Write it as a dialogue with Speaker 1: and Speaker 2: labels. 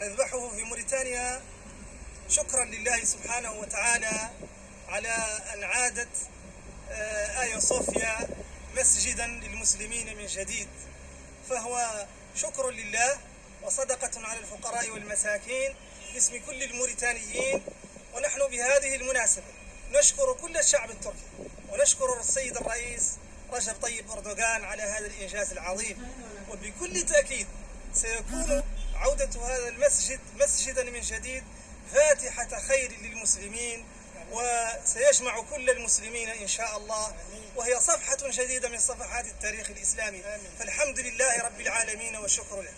Speaker 1: نذبحه في موريتانيا. شكرا لله سبحانه وتعالى على أن عادت آه، آيا صوفيا مسجدا للمسلمين من جديد. فهو شكر لله وصدقة على الفقراء والمساكين باسم كل الموريتانيين. ونحن بهذه المناسبة نشكر كل الشعب التركي ونشكر السيد الرئيس رجب طيب أردوغان على هذا الإنجاز العظيم. وبكل تأكيد سيكون عودة هذا المسجد مسجدا من جديد فاتحة خير للمسلمين وسيجمع كل المسلمين إن شاء الله وهي صفحة جديدة من صفحات التاريخ الإسلامي. فالحمد لله رب العالمين والشكر له.